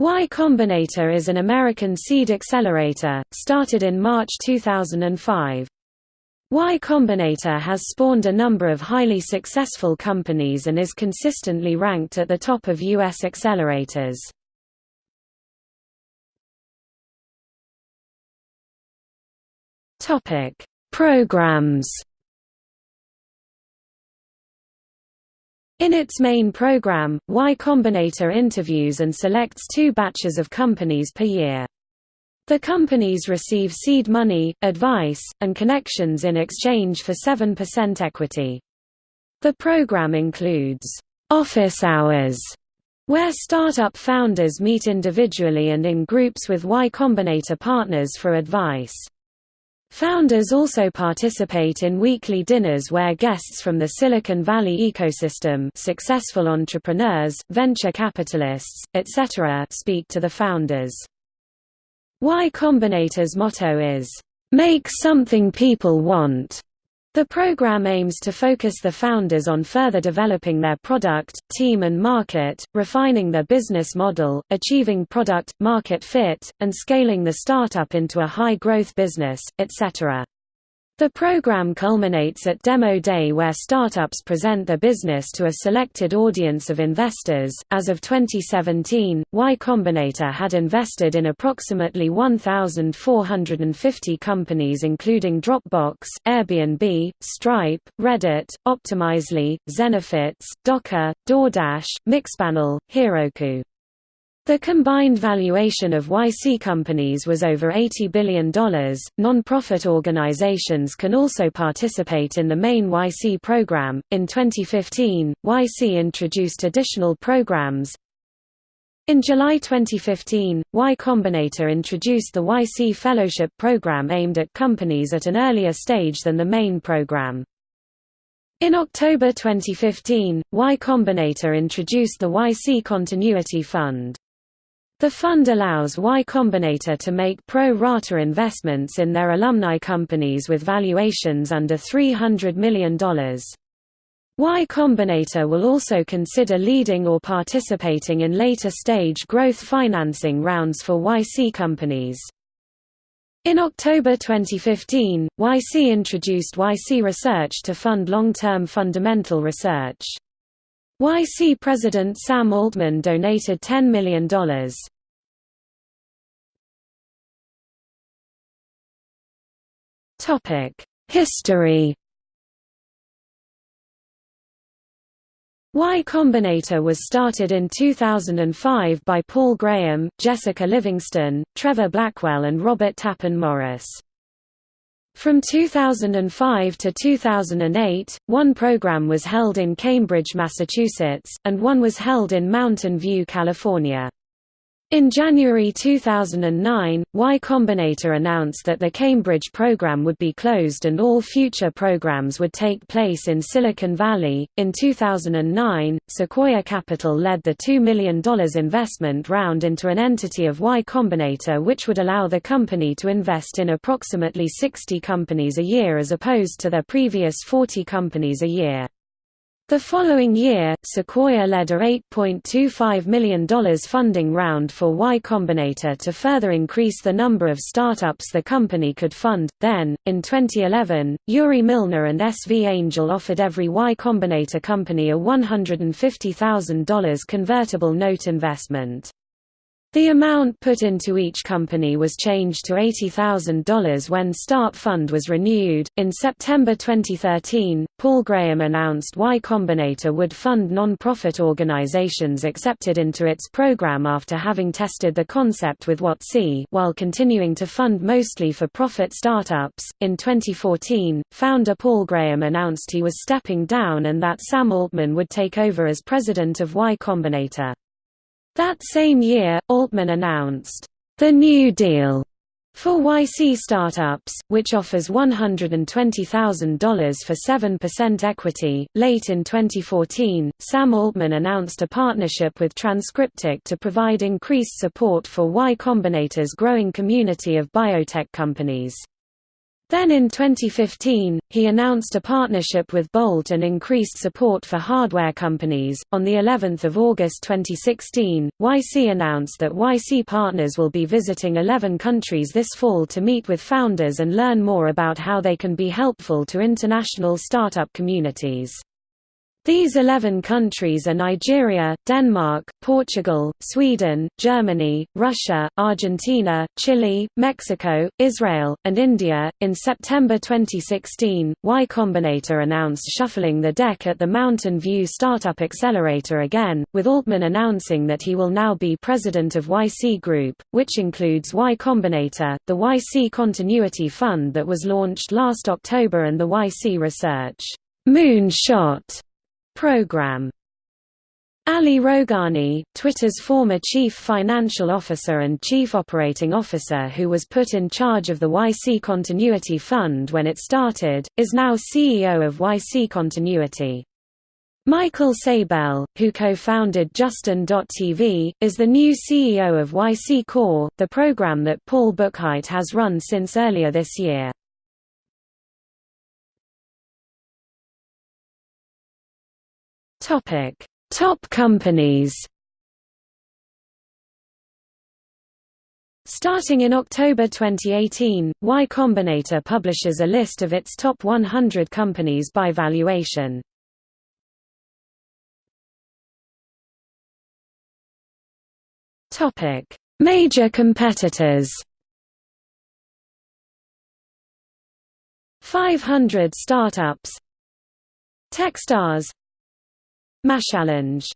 Y Combinator is an American seed accelerator, started in March 2005. Y Combinator has spawned a number of highly successful companies and is consistently ranked at the top of U.S. accelerators. Programs In its main program, Y Combinator interviews and selects two batches of companies per year. The companies receive seed money, advice, and connections in exchange for 7% equity. The program includes office hours, where startup founders meet individually and in groups with Y Combinator partners for advice. Founders also participate in weekly dinners where guests from the Silicon Valley ecosystem successful entrepreneurs, venture capitalists, etc. speak to the founders. Y Combinator's motto is, "...make something people want." The program aims to focus the founders on further developing their product, team and market, refining their business model, achieving product, market fit, and scaling the startup into a high-growth business, etc. The program culminates at Demo Day where startups present their business to a selected audience of investors. As of 2017, Y Combinator had invested in approximately 1,450 companies including Dropbox, Airbnb, Stripe, Reddit, Optimizely, Zenefits, Docker, DoorDash, Mixpanel, Heroku. The combined valuation of YC companies was over $80 billion. Non-profit organizations can also participate in the main YC program. In 2015, YC introduced additional programs. In July 2015, Y Combinator introduced the YC Fellowship program aimed at companies at an earlier stage than the main program. In October 2015, Y Combinator introduced the YC Continuity Fund. The fund allows Y Combinator to make pro rata investments in their alumni companies with valuations under $300 million. Y Combinator will also consider leading or participating in later stage growth financing rounds for YC companies. In October 2015, YC introduced YC Research to fund long-term fundamental research. YC President Sam Altman donated $10 million. History Y Combinator was started in 2005 by Paul Graham, Jessica Livingston, Trevor Blackwell and Robert Tappan Morris. From 2005 to 2008, one program was held in Cambridge, Massachusetts, and one was held in Mountain View, California. In January 2009, Y Combinator announced that the Cambridge program would be closed and all future programs would take place in Silicon Valley. In 2009, Sequoia Capital led the $2 million investment round into an entity of Y Combinator which would allow the company to invest in approximately 60 companies a year as opposed to their previous 40 companies a year. The following year, Sequoia led a $8.25 million funding round for Y Combinator to further increase the number of startups the company could fund. Then, in 2011, Yuri Milner and SV Angel offered every Y Combinator company a $150,000 convertible note investment. The amount put into each company was changed to $80,000 when Start Fund was renewed. In September 2013, Paul Graham announced Y Combinator would fund non-profit organizations accepted into its program after having tested the concept with Watsi while continuing to fund mostly for profit startups. In 2014, founder Paul Graham announced he was stepping down and that Sam Altman would take over as president of Y Combinator. That same year, Altman announced, "...the New Deal." For YC startups, which offers $120,000 for 7% equity, late in 2014, Sam Altman announced a partnership with Transcriptic to provide increased support for Y Combinator's growing community of biotech companies. Then in 2015, he announced a partnership with Bolt and increased support for hardware companies. On the 11th of August 2016, YC announced that YC partners will be visiting 11 countries this fall to meet with founders and learn more about how they can be helpful to international startup communities. These 11 countries are Nigeria, Denmark, Portugal, Sweden, Germany, Russia, Argentina, Chile, Mexico, Israel, and India. In September 2016, Y Combinator announced shuffling the deck at the Mountain View Startup Accelerator again, with Altman announcing that he will now be president of YC Group, which includes Y Combinator, the YC Continuity Fund that was launched last October, and the YC Research Moonshot program. Ali Rowghani, Twitter's former chief financial officer and chief operating officer who was put in charge of the YC Continuity Fund when it started, is now CEO of YC Continuity. Michael Seibel, who co-founded Justin.tv, is the new CEO of YC Core, the program that Paul Buchheit has run since earlier this year. Topic: Top companies. Starting in October 2018, Y Combinator publishes a list of its top 100 companies by valuation. Topic: Major competitors. 500 startups Techstars MassChallenge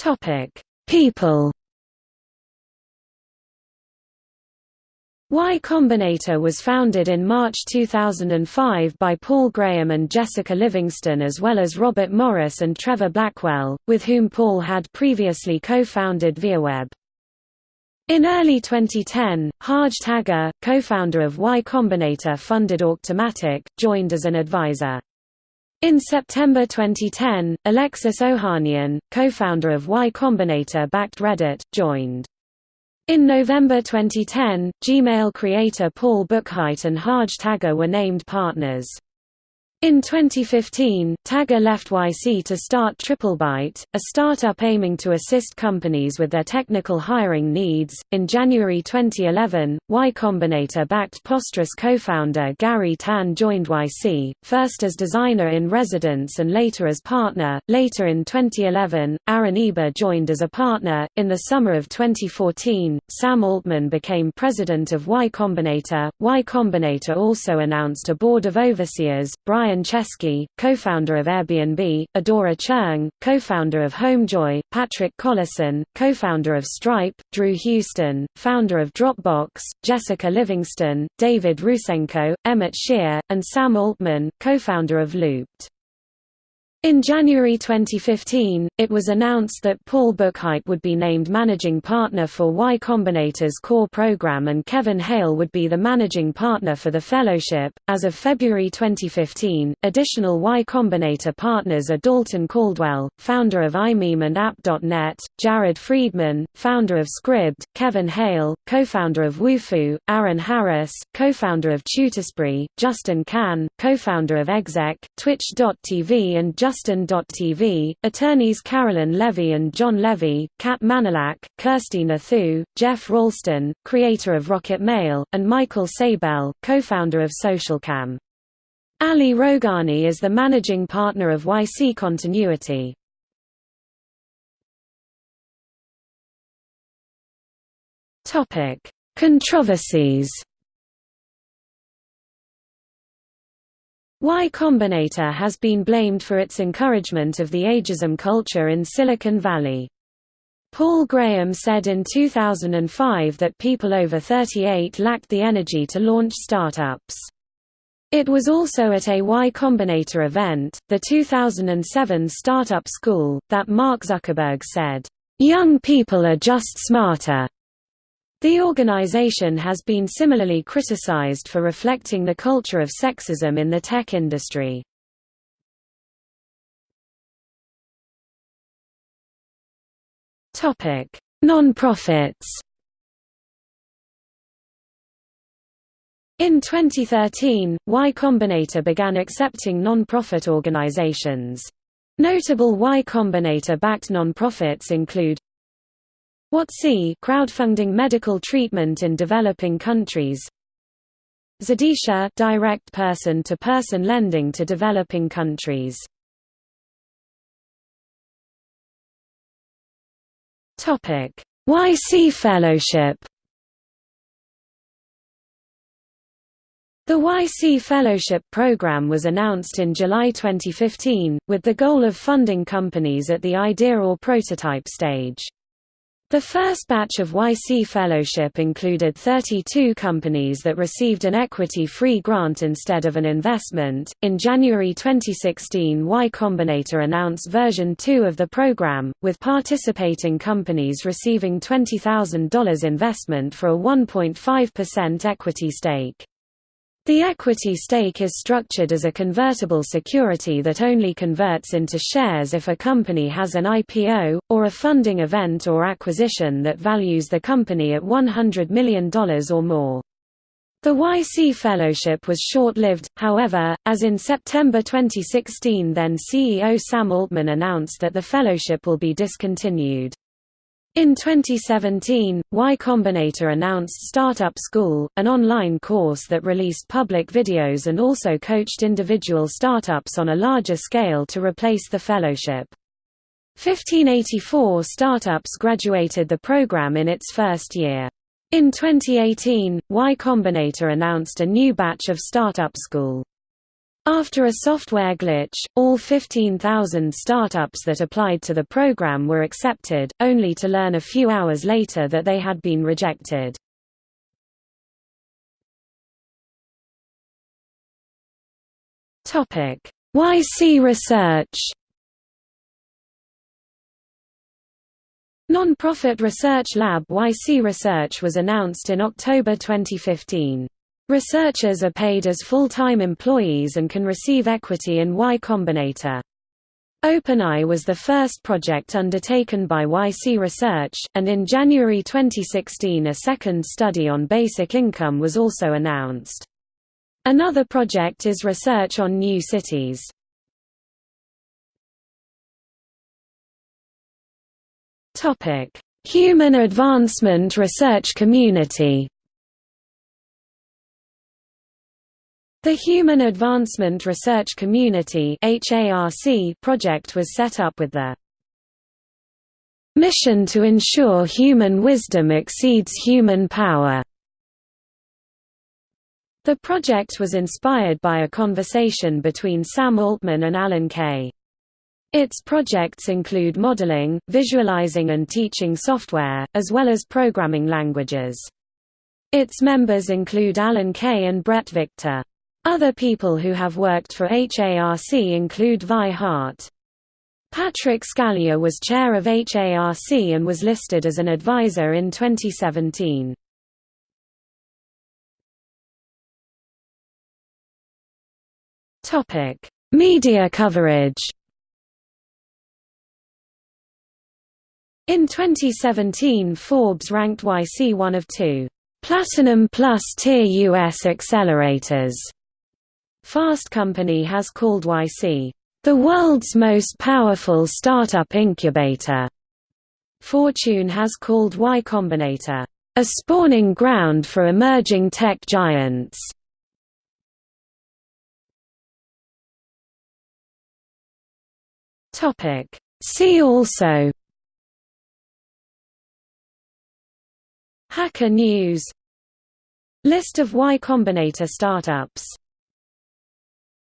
Topic: People. Y Combinator was founded in March 2005 by Paul Graham and Jessica Livingston as well as Robert Morris and Trevor Blackwell, with whom Paul had previously co-founded ViaWeb. In early 2010, Harj Taggar, co-founder of Y Combinator funded Auctomatic, joined as an advisor. In September 2010, Alexis Ohanian, co-founder of Y Combinator backed Reddit, joined. In November 2010, Gmail creator Paul Buchheit and Harj Taggar were named partners. In 2015, Taggar left YC to start TripleByte, a startup aiming to assist companies with their technical hiring needs. In January 2011, Y Combinator backed Posterous co founder Garry Tan joined YC, first as designer in residence and later as partner. Later in 2011, Aaron Iba joined as a partner. In the summer of 2014, Sam Altman became president of Y Combinator. Y Combinator also announced a board of overseers Brian Brian Chesky, co-founder of Airbnb, Adora Cheung, co-founder of Homejoy, Patrick Collison, co-founder of Stripe, Drew Houston, founder of Dropbox, Jessica Livingston, David Rusenko, Emmett Shear, and Sam Altman, co-founder of Loopt. In January 2015, it was announced that Paul Buchheit would be named managing partner for Y Combinator's core program and Kevin Hale would be the managing partner for the fellowship. As of February 2015, additional Y Combinator partners are Dalton Caldwell, founder of imeem and App.net, Jared Friedman, founder of Scribd, Kevin Hale, co-founder of Wufoo, Aaron Harris, co-founder of Tutorspree, Justin Kan, co-founder of Exec, Twitch.tv and Justin Justin.tv, attorneys Carolyn Levy and John Levy, Kat Manalac, Kirsty Nathoo, Jeff Ralston, creator of RocketMail, and Michael Seibel, co-founder of SocialCam. Ali Rowghani is the managing partner of YC Continuity. Controversies Y Combinator has been blamed for its encouragement of the ageism culture in Silicon Valley. Paul Graham said in 2005 that people over 38 lacked the energy to launch startups. It was also at a Y Combinator event, the 2007 Startup School, that Mark Zuckerberg said, "...young people are just smarter." The organization has been similarly criticized for reflecting the culture of sexism in the tech industry. Non-profits In 2013, Y Combinator began accepting non-profit organizations. Notable Y Combinator-backed non-profits include Watsi crowdfunding medical treatment in developing countries. Zidisha direct person-to-person -person lending to developing countries. Topic. YC Fellowship. The YC Fellowship Program was announced in July 2015, with the goal of funding companies at the idea or prototype stage. The first batch of YC Fellowship included 32 companies that received an equity-free grant instead of an investment. In January 2016, Y Combinator announced version 2 of the program, with participating companies receiving $20,000 investment for a 1.5% equity stake. The equity stake is structured as a convertible security that only converts into shares if a company has an IPO, or a funding event or acquisition that values the company at $100 million or more. The YC Fellowship was short-lived, however, as in September 2016 then CEO Sam Altman announced that the fellowship will be discontinued. In 2017, Y Combinator announced Startup School, an online course that released public videos and also coached individual startups on a larger scale to replace the fellowship. 1584 startups graduated the program in its first year. In 2018, Y Combinator announced a new batch of Startup School. After a software glitch, all 15,000 startups that applied to the program were accepted, only to learn a few hours later that they had been rejected. YC Research Non-profit research lab YC Research was announced in October 2015. Researchers are paid as full-time employees and can receive equity in Y Combinator. OpenAI was the first project undertaken by YC Research, and in January 2016 a second study on basic income was also announced. Another project is research on new cities. Human Advancement Research Community The Human Advancement Research Community project was set up with the mission to ensure human wisdom exceeds human power. The project was inspired by a conversation between Sam Altman and Alan Kay. Its projects include modeling, visualizing and teaching software, as well as programming languages. Its members include Alan Kay and Bret Victor. Other people who have worked for HARC include Vi Hart. Patrick Scaglia was chair of HARC and was listed as an advisor in 2017. Media coverage In 2017 Forbes ranked YC one of two Platinum Plus Tier US accelerators Fast Company has called YC, "...the world's most powerful startup incubator." Fortune has called Y Combinator, "...a spawning ground for emerging tech giants." See also Hacker News List of Y Combinator startups